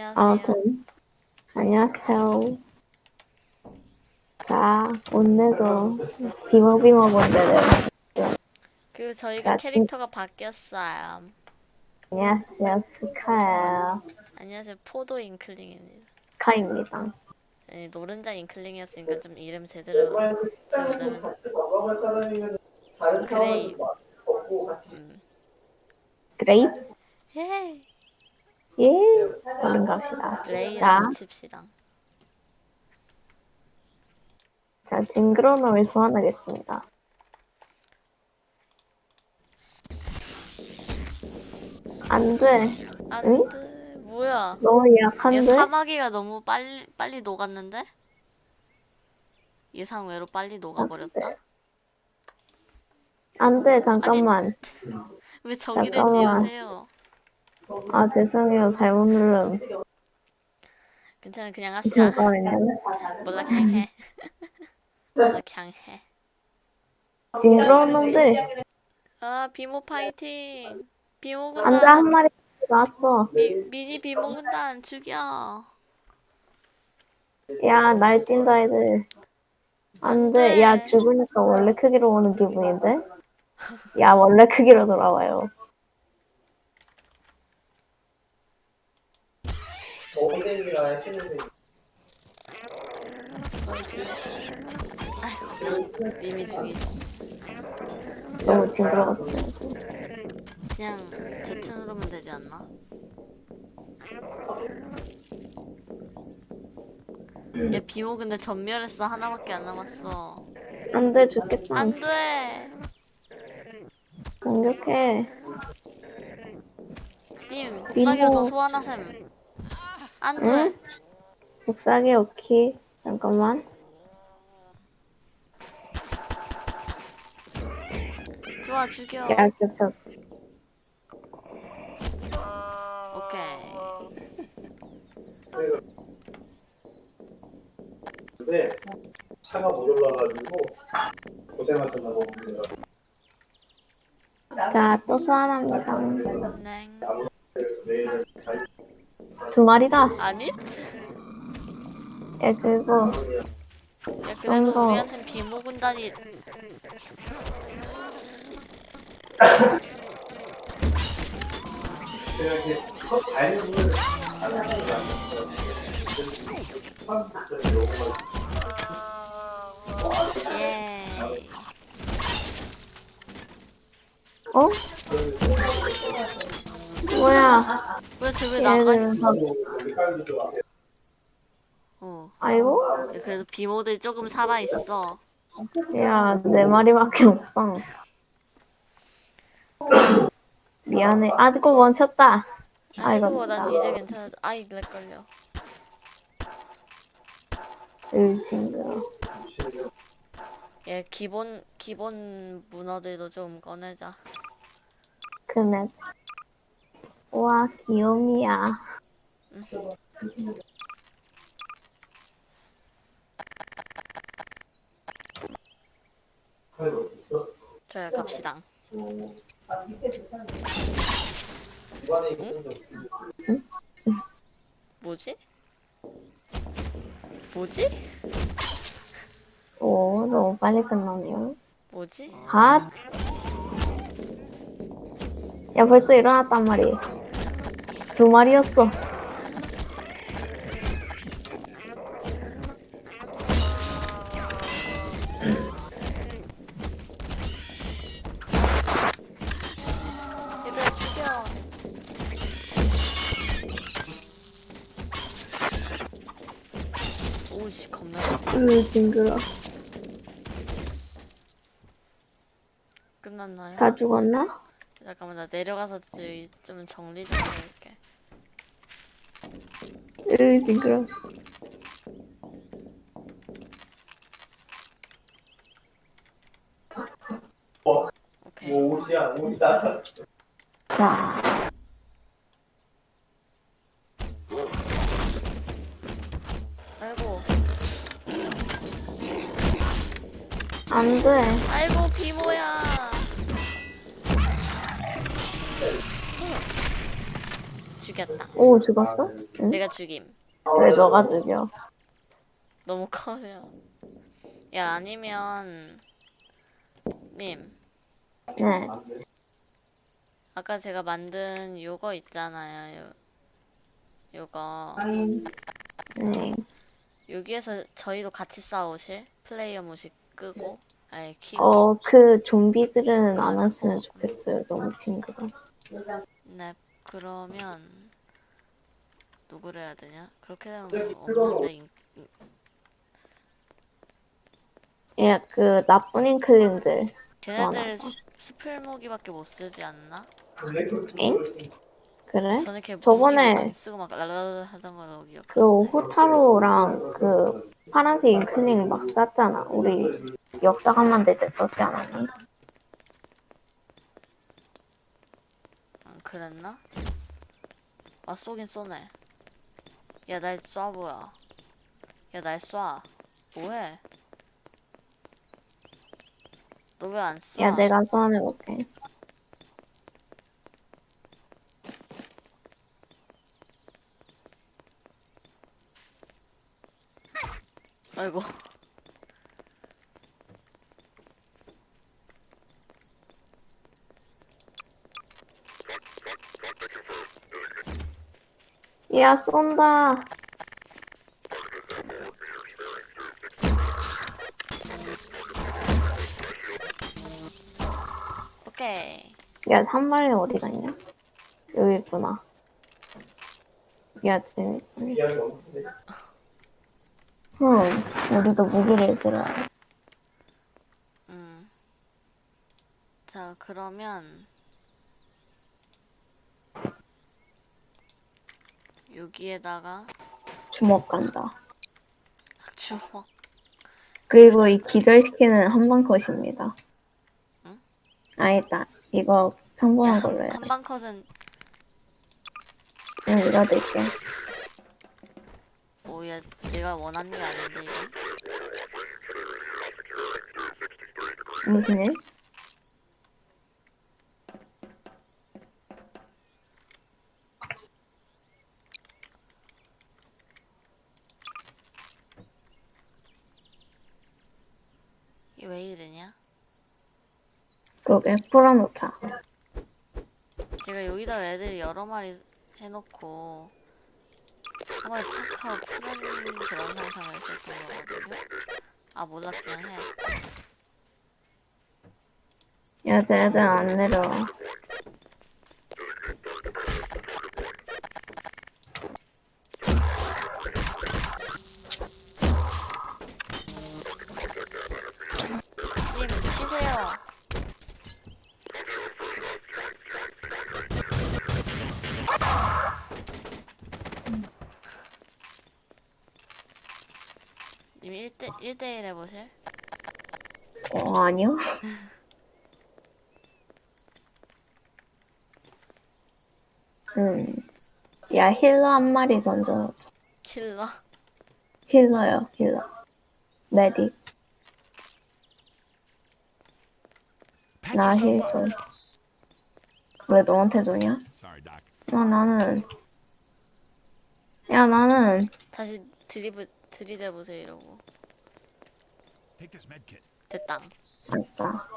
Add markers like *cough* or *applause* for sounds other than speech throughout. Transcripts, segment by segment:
안녕하세요. 아무튼 안녕하세요. 자 오늘도 빙어빙어 본데를 그리고 저희가 자, 캐릭터가 바뀌었어요. 안녕하세요 스카예요. 안녕하세요. 포도 잉클링입니다. 스카입니다. 네, 노른자 잉클링이었으니까 좀 이름 제대로 지어보자면 그레이. 음. 그레이프 예. 예 얼른 갑시다. 자, 칩시다. 자 징그러움을 소환하겠습니다. 안 돼 안돼. 뭐야? 너무 얘 약한데 사마귀가 너무 빨리 빨리 녹았는데? 예상외로 빨리 녹아버렸다. 안돼 잠깐만 *laughs* 왜 저기를 잠깐만. 지으세요? 아 죄송해요 잘못 누름 괜찮아 그냥 합시다. 몰라 그냥 해. 몰라 그냥 해. 징그러운 놈들 아 비모 파이팅. 비모 안돼 한 군단. 마리 나왔어. 미, 미니 비모 군단 죽여. 야, 날뛴다, 애들. 안 돼. 돼. 야, 죽으니까 원래 크기로 오는 기분인데? 야, 원래 크기로 돌아와요. 아이고 님이 죽이시. 너무 징그러워서. 그냥 Z 누르면 되지 않나? 얘 비모 근데 전멸했어 하나밖에 안 남았어. 안 돼, 죽겠다. 안돼. 공격해. 님 복사기로 비모. 더 소환하셈. 안 돼. 응? 복사기, 오케이. 잠깐만. 좋아 죽여. 야, 겹쳐. 오케이. 근데 차가 못 올라가지고 고생하셨다고 봅니다. 자, 또 소환합니다. 네. 두 마리다. 아니? 야, 그리고, 야 그래도 더. 우리한텐 비모 군단이 제가 이렇게 첫 다니는 예. 어? 뭐야. 왜쟤왜 나가 있어? 어. 아이고. 야, 그래도 비모들이 조금 살아 있어. 야, 네 마리밖에 없어. 미안해. 아, 그거 멈췄다. 아이고. 아이고 난 이제 괜찮아. 아이 렉 걸려. 으, 징그러. 얘 기본 기본 문어들도 좀 꺼내자. 그네. 와, 귀요미야. 저야 갑시다. 뭐지? 뭐지? 오, 너무 빨리 끝나네요. 뭐지? 핫! 야, 벌써 일어났단 말이야. 두 마리였어. 얘들아 죽여. 오씨 겁나. 으, 징그러. 끝났나요? 다 죽었나? 잠깐만 나 내려가서 좀- 좀 정리 좀 해볼게. 으, 징그러. 오케이. 옷이야 옷이야. 자, 아이고 안 돼. 죽였다. 오 죽었어? 응? 내가 죽임. 왜 너가 죽여? 너무 커요. 야 아니면 님 네. 아까 제가 만든 요거 있잖아요. 요, 요거 네. 여기에서 저희도 같이 싸우실 플레이어 무식 끄고 아예 키고 어, 그 좀비들은 안 아, 왔으면 그거. 좋겠어요. 너무 징그러. 네 그러면 누구를 해야 되냐? 그렇게 되면 뭐 없는데 인- 예, 그 나쁜 잉클링들. 걔네들 스- 스플 무기밖에 못 쓰지 않나? 엥? 그래? 저는 걔 저번에 쓰고 막 랄랄 하던 걸로 그 기억하는데 호타로랑 그 파란색 잉클링 막 쐈잖아. 우리 역사관 만들 때 썼지 않았니? 음, 그랬나? 아 쏘긴 쏘네 야 날 쏴보야 야 날 쏴 뭐해 너 왜 안 쏴? 야, 내가 소환해볼게. 아이고 야, 쏜다. 오케이 야, 산발이 어디 갔냐? 여기 있구나. 야, 없는데. 응, 우리도 무기를 들어야 돼. 음. 자 그러면 여기에다가 주먹 간다. 주먹 그리고 이 기절시키는 한방 컷입니다. 응? 아니다. 이거 평범한 걸로 해야 돼. 한방 컷은 응, 이거 넣을게. 뭐야 내가 원하는 게 아닌데 이건 무슨 일? 이게 왜 이러냐? 그러게, 풀어놓자. 제가 여기다 애들 여러 마리 해놓고 한 번에 팍 하고 푸는 그런 상상을 했었던 거거든요. 아 몰라 그냥 해. 야, 쟤들 안 내려와. 1대, 1대1 해보실? 어, 아니요. *laughs* 음. 야, 힐러 한 마리 던져놓자. 킬러? 힐러요, 힐러. 메딕. 나힐 좀. 왜 너한테 Doc. 아, 나는. 야, 나는. 다시 드리브, 들이대보세요 이러고 Take this med kit. 됐다 아싸.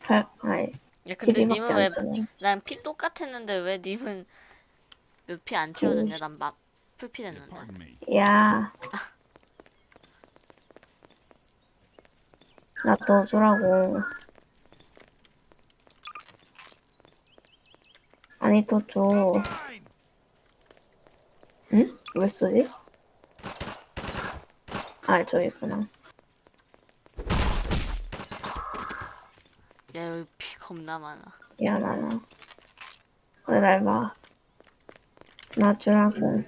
팔, 아이. 야 근데 12밖에 님은 왜. 난 피 똑같았는데 왜 님은 몇 피 안 채워졌냐? 난 막 풀피 됐는데. 야. 나 넣어주라고. 아니, 또 줘. 응? 왜 쏘지? 아, 저기 있구나. 야 여기 피 겁나 많아. 야, 나나. 왜날 봐. 나 주라고.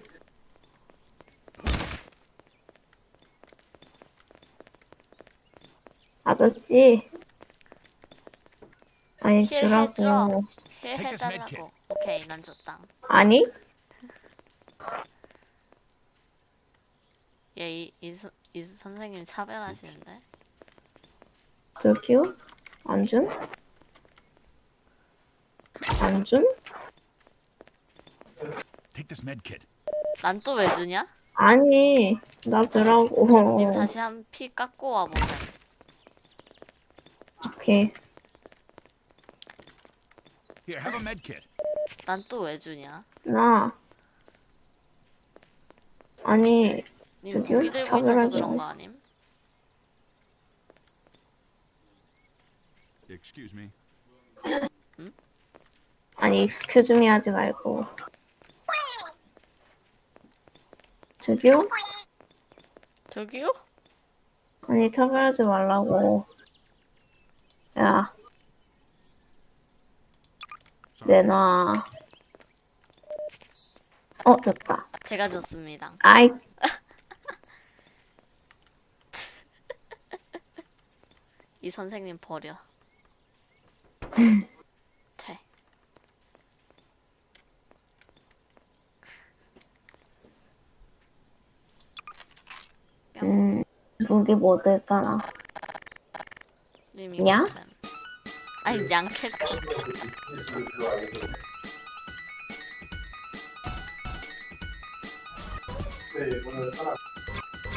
아저씨. 아니, 힐 주라고. 힐 해달라고. 오케이 난 줬다. 아니? 얘이 이, 선- 이 선생님 차별하시는데? 저기요? 안 준? 안 kit. 난또 왜 주냐? 아니, 나 주라고. 님 다시 한 피 깎고 와보세요. 오케이. Here, have a med kit. 난또 왜 주냐? 나. 아니, 님? 무기 들고 있어서 그런 마. 거 아님? Excuse me. 아니, 익스큐즈 미 하지 말고. 저기요? 저기요? 아니, 차별하지 말라고. 야, 내놔. 어, 됐다. 제가 줬습니다. 아이, *laughs* 이 선생님 버려. 음, 무기 뭐 들까나. 보셈. 아니 양캐카. 네,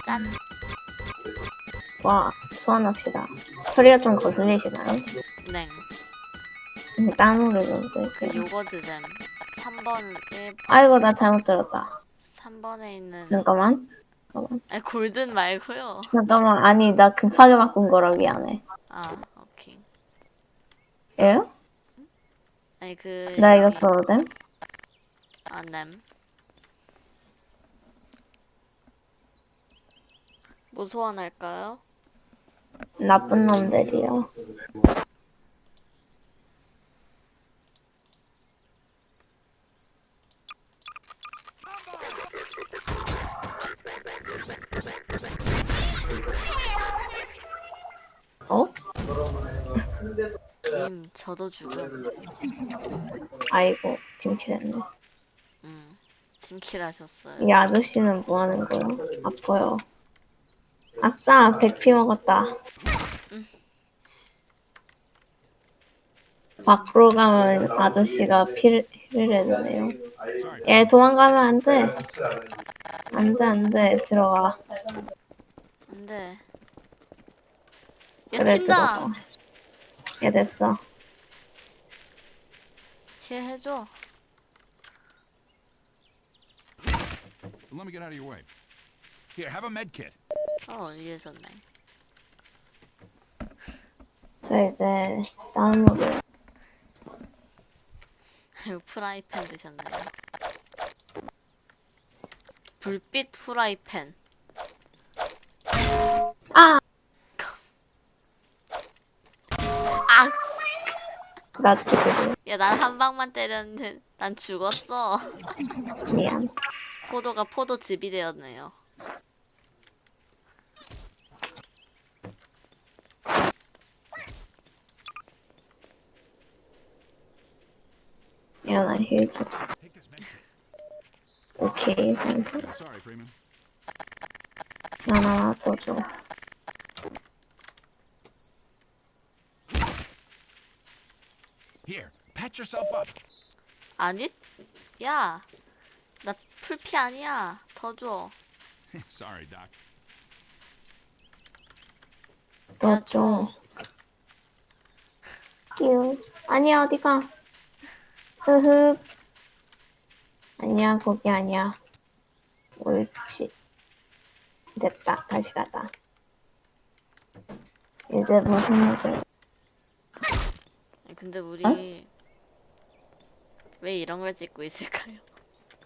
짠. 와, 소환합시다. 소리가 좀 거슬리시나요? 냉. 음, 다른 노래 좀그 쓸게요. 요거즈잼. 3번 1 아이고, 나 잘못 들었다. 3번에 있는 잠깐만. 잠깐만. 아니 골든 말고요. 잠깐만. 아니, 나 급하게 바꾼 거라 미안해. 아 오케이. 예? 아니 그 나 이거 써도 돼? 아 냄. 뭐 소환할까요? 나쁜 놈들이요. 어? 님 저도 죽음. 아이고, 팀킬했네. 음. 팀킬 하셨어요. 이 아저씨는 뭐 하는 거야? 아파요. 아싸, 100피 먹었다. 밖으로 가면 아저씨가 피를, 피를. Sorry. 얘 도망가면 안 돼. 안 해. 안 돼, 안 돼. 들어가. 안돼. 야 그래, 튄다. 들어가. 얘 됐어. 힐 해줘. Let me get out of your way. Here, have a med kit. 어 이해졌네. 저 이제 노래. 프라이팬 드셨네요. 불빛 프라이팬. 아! 아! 나 죽으래. 야, 난 한 방만 때렸는데 난 죽었어. 미안. 포도가 포도즙이 되었네요. 미안해, 힐 좀. Take this med kit. 오케이. Freeman. 하나 더 줘. Here, patch yourself up. 아니? 야! 나 풀피 아니야. 더 줘. *laughs* Sorry, Doc. 더 야, 줘. 끼우. 아니야, 어디가? 흐흐. 아니야, 거기 아니야. 옳지. 됐다. 다시 가자. 이제 무슨 일을. 근데 우리 어? 왜 이런 걸 찍고 있을까요?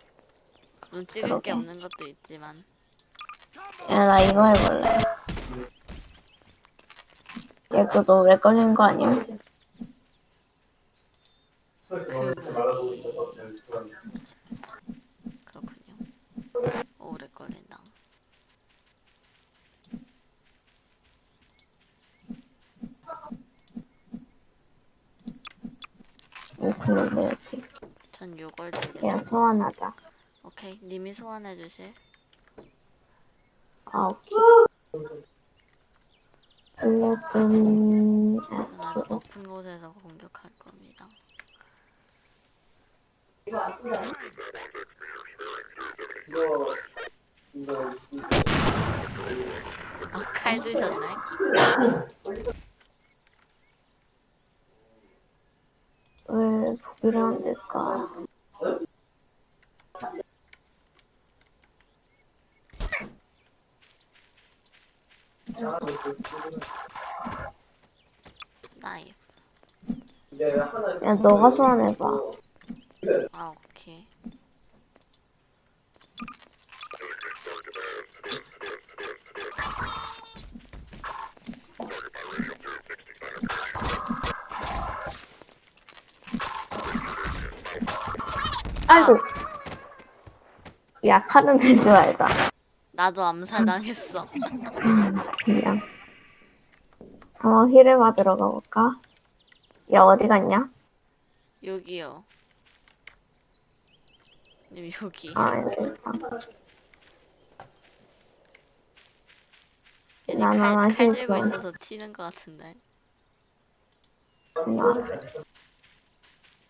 *laughs* 물론 찍을 게 그러게. 없는 것도 있지만 야, 나 이거 해볼래. 얘 그거 오래 걸리는 거 아니야? 그렇군요. 오래 걸린다. 오클로 해야지. 전 요걸 그냥 드리겠습니다. 소환하자. 오케이, 님이 소환해 주실. 아, 오케이. 알려준 그래서 아주. 높은 곳에서 공격할 겁니다. 아, 칼 드셨네? 왜 *laughs* 안 될까? 하나 야, 너가 소환해봐. 아, 오케이. 아이고. 야, 칼은 들지 말자. 나도 암살당했어. 그냥. 어, 힐을 받으러 가볼까? 야, 어디 갔냐? 여기요. 님, 여기. 아, 여기 있다. 얘네 나, 나, 나 칼, 힐 들고 좀. 있어서 튀는 것 같은데. 그냥.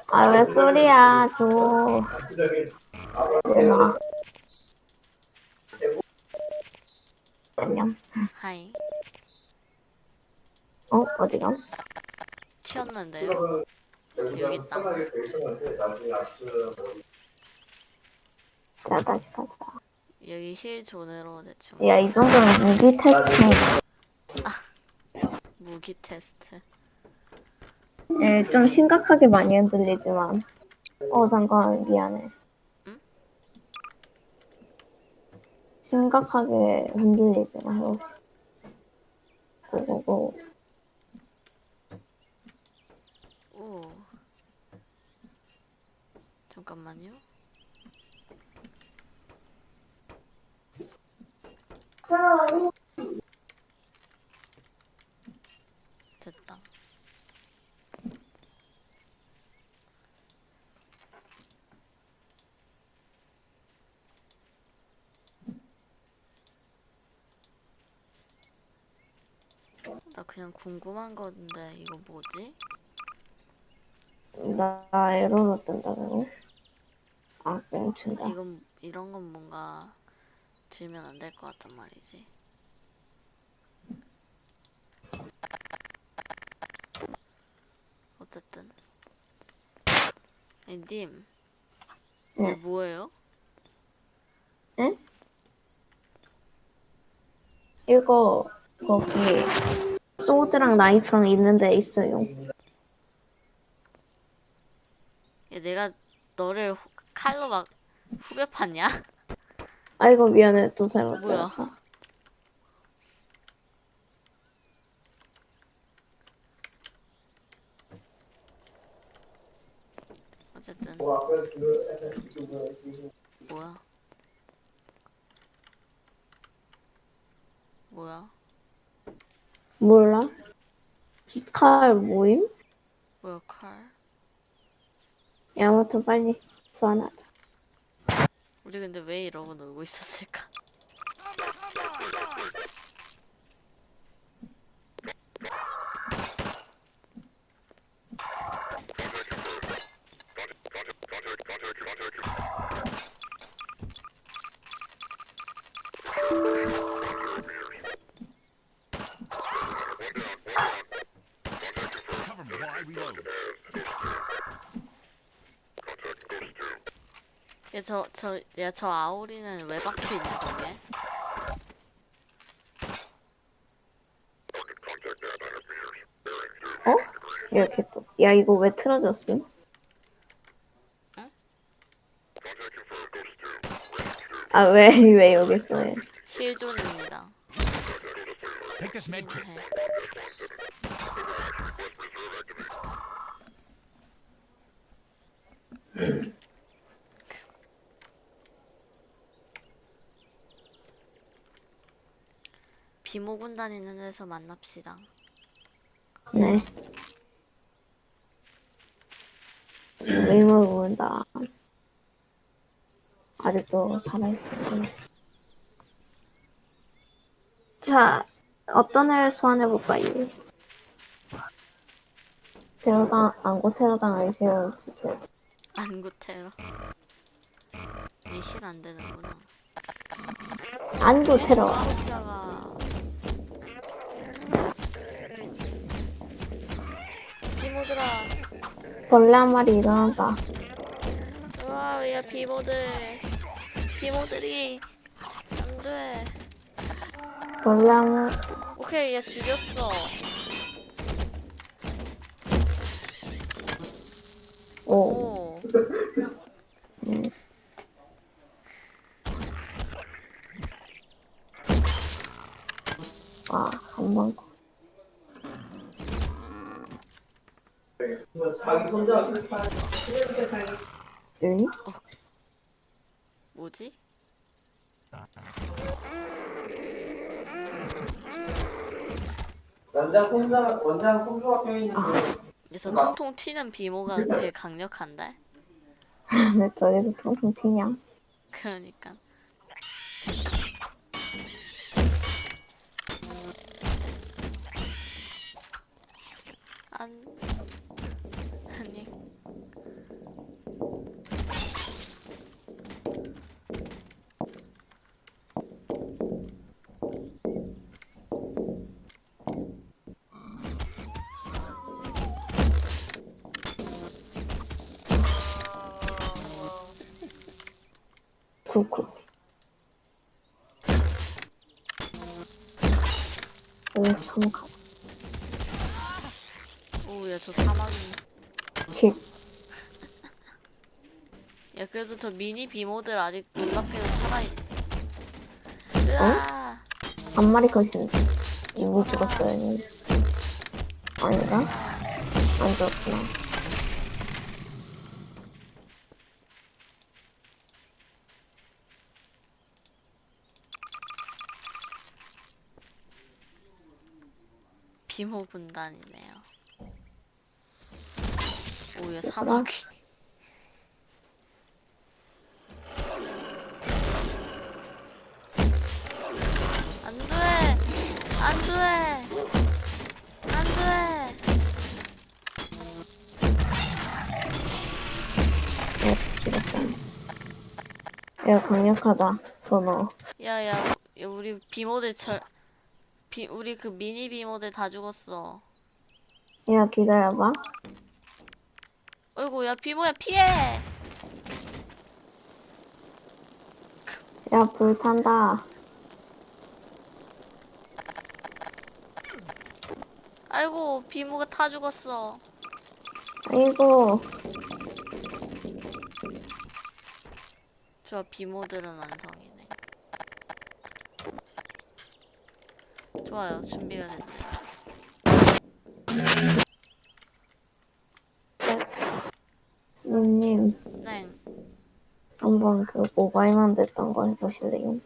아, 왜 소리야, 줘. 일로와. 안녕. hi. 어, 어디가? 튀었는데요? 여기 있다. 자, 다시 가자. 여기 heal zone으로 대충. 야, 이 정도면 무기 testing. 무기 테스트. 예, 좀 심각하게 많이 흔들리지만. 어, 잠깐, 미안해. 응? 심각하게 흔들리지만, 혹시. 고고고. 오. 잠깐만요. 됐다. 나 그냥 궁금한 건데 이거 뭐지? 나 에러로 뜬다고? 아, 멈춘다. 이건 이런 건 뭔가 들면 안 될 것 같단 말이지. 어쨌든 아니 님 이거 네. 뭐예요? 이거, 거기, 소드랑 나이프랑 있는 데 있어요. 얘 내가 너를 후- 칼로 막 후벼 팠냐? 아이고, 미안해. 또 잘못 뭐야? 어쨌든 뭐야? 뭐야? 몰라? 칼 모임? 뭐야 칼? 야, 아무튼 빨리 소환하자. 우리 근데 왜 이러고 놀고 있었을까? 얘 저저야저 아오리는 왜 박혀 있냐 저게? 어? 이렇게 또. 야, 이거 왜 틀어졌음? 응? 아, 왜, *laughs* 왜 여기 있어? 얘? 힐존입니다. Take *laughs* this med kit. 해. 비 모 군단 있는 데서 만납시다. 네. 의무 본다. 아직도 살아있었구나. 자, 어떤 애를 소환해볼까요? 테러당, 안고 테러당하기 싫은 안구 테러. 이힐 안 되는구나. 안도 테러. 비모들아 벌레 한 마리 일어난다. 우와 야 비모들 비모들이 안돼 벌레 한 마리. 오케이 얘 죽였어 오. 오 아, 한 번. 자기 손자 쓰니? 뭐지? 남자 손자 원장 손주가 껴있는데 여기서 통통 튀는 비모가 되게 강력한데? 왜 저기서 평생 튀냐? 그러니까 안 쿨쿨. 오, 참가. 오야 저 사막이 킥. *laughs* 야 그래도 저 미니 비모들 아직 놀랍게도 살아있 으아 한 마리 컷인데. 이미 죽었어요. 아닌가? 안 죽었구나. 비모 군단이네요 오야 사막이 안 돼 안 돼 안돼 네, 죽었다. 야, 강력하다. 더 넣어. 야 야 야, 우리 비모들 절 비, 우리 그 미니 비모들 다 죽었어 야, 기다려봐. 어이구 야 비모야 피해 야, 불 탄다. 아이고 비모가 타 죽었어 아이고. 좋아 비모들은 완성이네 좋아요. 준비가 됐네 누님, 네. 한번 그 모바일만 됐던 거 해보실래요? 넵